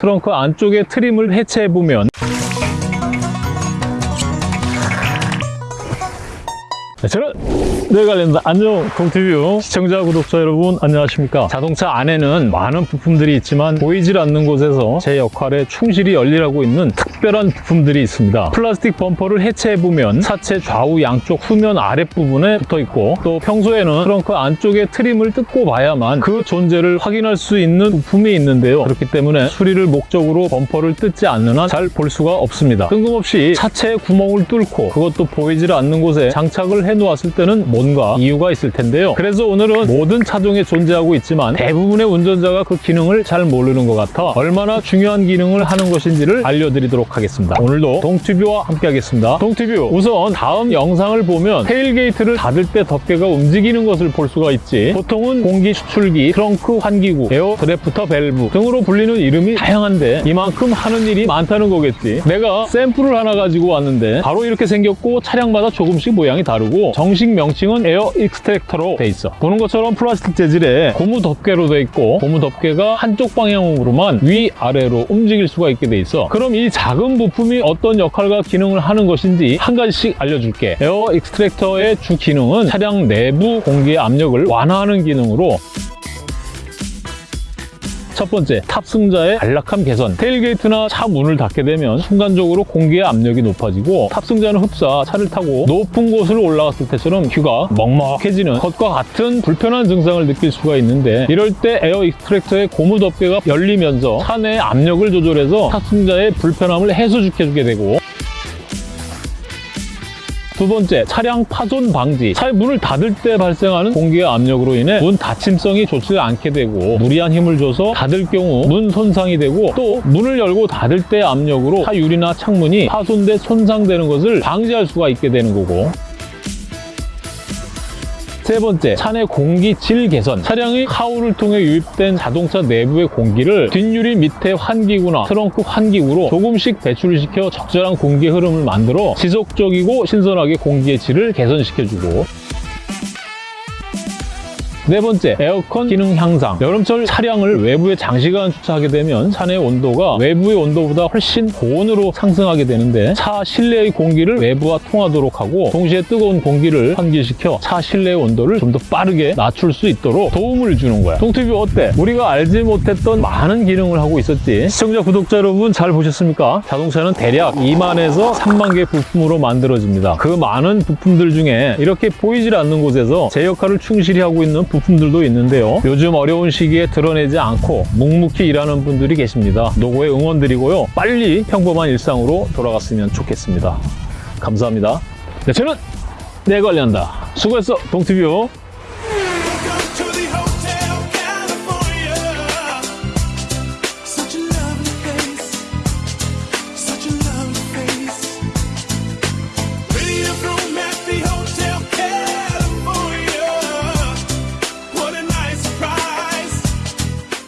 트렁크 안쪽에 트림을 해체해보면 네, 저는 네 관련다 안녕 동티뷰 시청자 구독자 여러분 안녕하십니까? 자동차 안에는 많은 부품들이 있지만 보이질 않는 곳에서 제 역할에 충실히 열일하고 있는 특별한 부품들이 있습니다. 플라스틱 범퍼를 해체해보면 차체 좌우 양쪽 후면 아랫부분에 붙어있고 또 평소에는 트렁크 안쪽에 트림을 뜯고 봐야만 그 존재를 확인할 수 있는 부품이 있는데요. 그렇기 때문에 수리를 목적으로 범퍼를 뜯지 않는 한 잘 볼 수가 없습니다. 뜬금없이 차체에 구멍을 뚫고 그것도 보이질 않는 곳에 장착을 해놓았을 때는 뭔가 이유가 있을 텐데요. 그래서 오늘은 모든 차종에 존재하고 있지만 대부분의 운전자가 그 기능을 잘 모르는 것 같아 얼마나 중요한 기능을 하는 것인지를 알려드리도록 하겠습니다. 오늘도 동튜브와 함께 하겠습니다. 동튜브 우선 다음 영상을 보면 tailgate를 닫을 때 덮개가 움직이는 것을 볼 수가 있지 보통은 공기 추출기, 트렁크 환기구, air drafter 밸브 등으로 불리는 이름이 다양한데 이만큼 하는 일이 많다는 거겠지. 내가 샘플을 하나 가지고 왔는데 바로 이렇게 생겼고 차량마다 조금씩 모양이 다르고 정식 명칭은 air extractor로 돼 있어. 보는 것처럼 플라스틱 재질의 고무 덮개로 돼 있고 고무 덮개가 한쪽 방향으로만 위아래로 움직일 수가 있게 돼 있어. 그럼 이 작은 부품이 어떤 역할과 기능을 하는 것인지 한 가지씩 알려줄게. air extractor의 주 기능은 차량 내부 공기의 압력을 완화하는 기능으로 첫 번째, 탑승자의 안락함 개선. tailgate나 차 문을 닫게 되면 순간적으로 공기의 압력이 높아지고 탑승자는 흡사 차를 타고 높은 곳을 올라갔을 때처럼 귀가 먹먹해지는 것과 같은 불편한 증상을 느낄 수가 있는데 이럴 때 air extractor의 고무 덮개가 열리면서 차 내의 압력을 조절해서 탑승자의 불편함을 해소시켜주게 되고 두 번째, 차량 파손 방지. 차의 문을 닫을 때 발생하는 공기의 압력으로 인해 문 닫힘성이 좋지 않게 되고 무리한 힘을 줘서 닫을 경우 문 손상이 되고 또 문을 열고 닫을 때 압력으로 차 유리나 창문이 파손돼 손상되는 것을 방지할 수가 있게 되는 거고 세 번째, 차내 공기 질 개선. 차량의 하우를 통해 유입된 자동차 내부의 공기를 뒷유리 밑에 환기구나 트렁크 환기구로 조금씩 배출을 시켜 적절한 공기 흐름을 만들어 지속적이고 신선하게 공기의 질을 개선시켜주고 네 번째, 에어컨 기능 향상. 여름철 차량을 외부에 장시간 주차하게 되면 차내 온도가 외부의 온도보다 훨씬 고온으로 상승하게 되는데 차 실내의 공기를 외부와 통하도록 하고 동시에 뜨거운 공기를 환기시켜 차 실내의 온도를 좀 더 빠르게 낮출 수 있도록 도움을 주는 거야. 동티뷰 어때? 우리가 알지 못했던 많은 기능을 하고 있었지. 시청자, 구독자 여러분 잘 보셨습니까? 자동차는 대략 2만에서 3만 개 부품으로 만들어집니다. 그 많은 부품들 중에 이렇게 보이질 않는 곳에서 제 역할을 충실히 하고 있는 부품들도 있는데요. 요즘 어려운 시기에 드러내지 않고 묵묵히 일하는 분들이 계십니다. 노고에 응원드리고요. 빨리 평범한 일상으로 돌아갔으면 좋겠습니다. 감사합니다. 네, 저는 내 관리한다. 수고했어, 동티뷰.